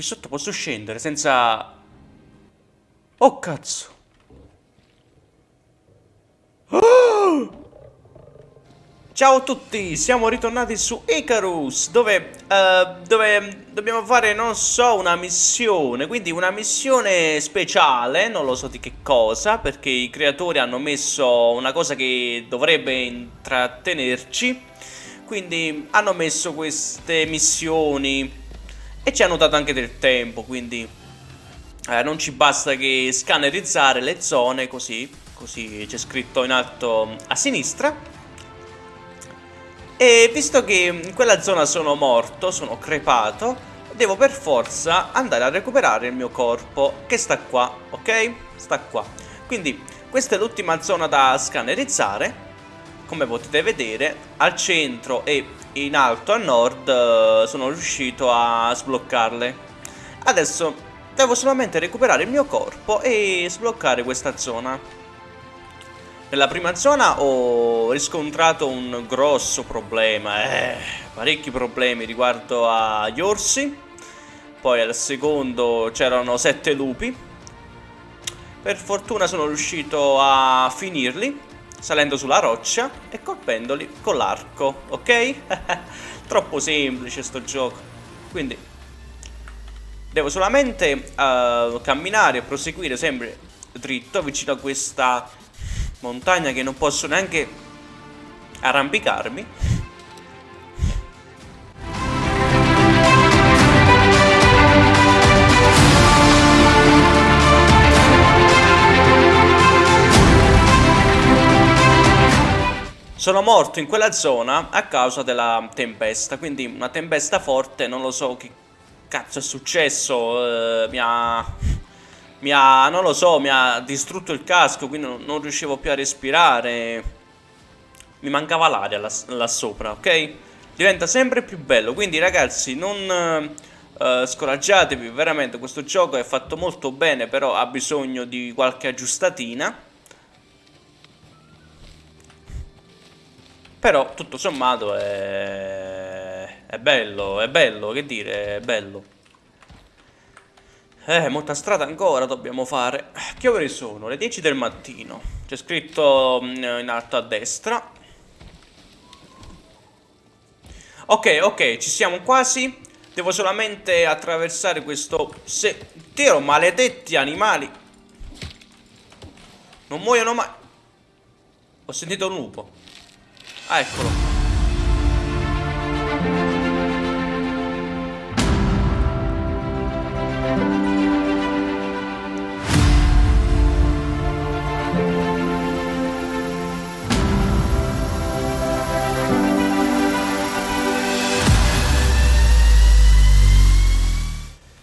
Qui sotto posso scendere senza... Oh cazzo. Oh! Ciao a tutti, siamo ritornati su Icarus dove, uh, dove dobbiamo fare, non so, una missione Quindi una missione speciale, non lo so di che cosa Perché i creatori hanno messo una cosa che dovrebbe intrattenerci Quindi hanno messo queste missioni e ci hanno dato anche del tempo Quindi eh, non ci basta che scannerizzare le zone così Così c'è scritto in alto a sinistra e visto che in quella zona sono morto, sono crepato, devo per forza andare a recuperare il mio corpo, che sta qua, ok? Sta qua. Quindi questa è l'ultima zona da scannerizzare, come potete vedere, al centro e in alto a nord eh, sono riuscito a sbloccarle. Adesso devo solamente recuperare il mio corpo e sbloccare questa zona. Nella prima zona ho riscontrato un grosso problema, eh, parecchi problemi riguardo agli orsi. Poi al secondo c'erano sette lupi. Per fortuna sono riuscito a finirli, salendo sulla roccia e colpendoli con l'arco, ok? Troppo semplice sto gioco. Quindi devo solamente uh, camminare e proseguire sempre dritto vicino a questa montagna che non posso neanche arrampicarmi Sono morto in quella zona a causa della tempesta, quindi una tempesta forte, non lo so che cazzo è successo, eh, mi ha mi ha, non lo so, mi ha distrutto il casco, quindi non, non riuscivo più a respirare. Mi mancava l'aria là, là, sopra, ok? Diventa sempre più bello, quindi ragazzi non uh, scoraggiatevi, veramente questo gioco è fatto molto bene, però ha bisogno di qualche aggiustatina. Però tutto sommato è, è bello, è bello, che dire, è bello. Eh, molta strada ancora dobbiamo fare. Che ore sono? Le 10 del mattino. C'è scritto mm, in alto a destra. Ok, ok, ci siamo quasi. Devo solamente attraversare questo sentiero. Maledetti animali. Non muoiono mai. Ho sentito un lupo. Ah, eccolo.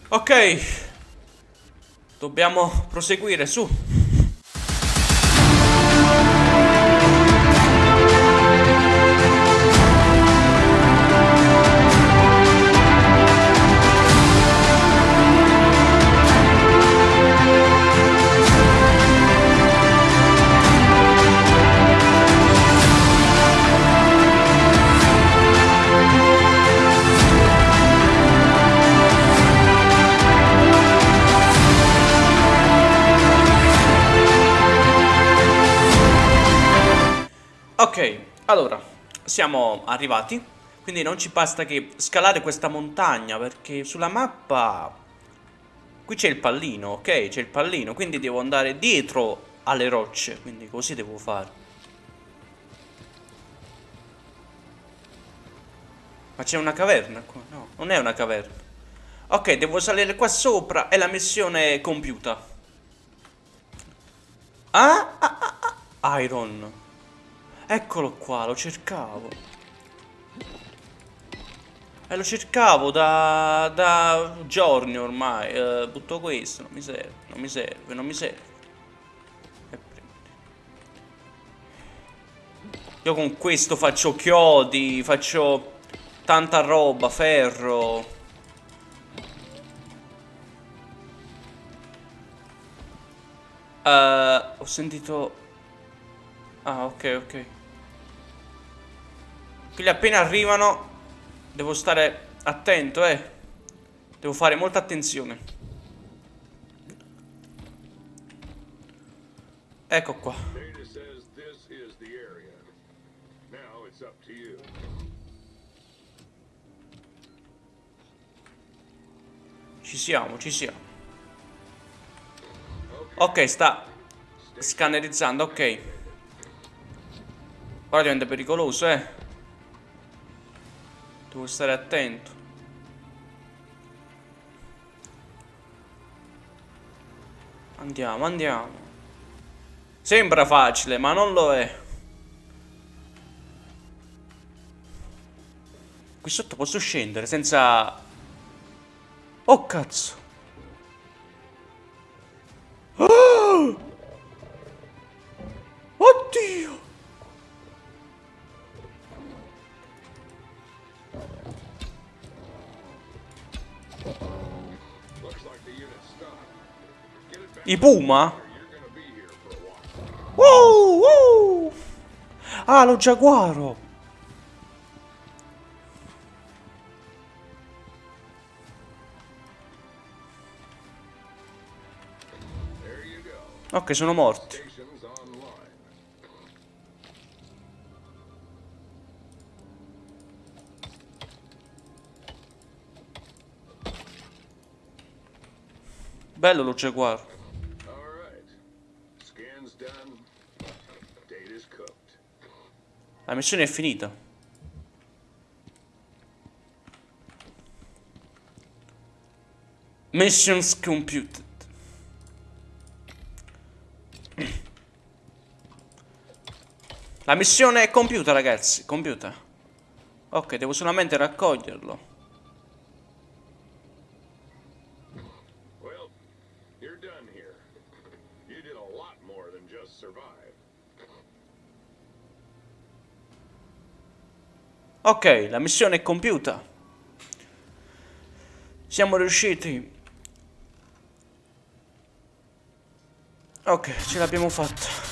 Ok. Dobbiamo proseguire, su. Ok, allora, siamo arrivati, quindi non ci basta che scalare questa montagna, perché sulla mappa... Qui c'è il pallino, ok? C'è il pallino, quindi devo andare dietro alle rocce, quindi così devo fare. Ma c'è una caverna qua? No, non è una caverna. Ok, devo salire qua sopra e la missione è compiuta. Ah, ah, ah, ah. Iron. Eccolo qua, lo cercavo. E eh, lo cercavo da, da giorni ormai. Eh, butto questo, non mi serve, non mi serve, non mi serve. Io con questo faccio chiodi, faccio tanta roba, ferro. Uh, ho sentito... Ah, ok, ok. Quindi appena arrivano devo stare attento, eh. Devo fare molta attenzione. Ecco qua. Ci siamo, ci siamo. Ok, sta scannerizzando, ok. Ora diventa pericoloso, eh. Devo stare attento. Andiamo, andiamo. Sembra facile, ma non lo è. Qui sotto posso scendere senza... Oh, cazzo. Oh! Oddio! I Puma? Wow, wow. Ah, lo giaguaro. Ok, sono morti. Bello lo giaguaro. La missione è finita. Missions computed. La missione è compiuta, ragazzi. Compiuta. Ok, devo solamente raccoglierlo. Ok, la missione è compiuta. Siamo riusciti. Ok, ce l'abbiamo fatta.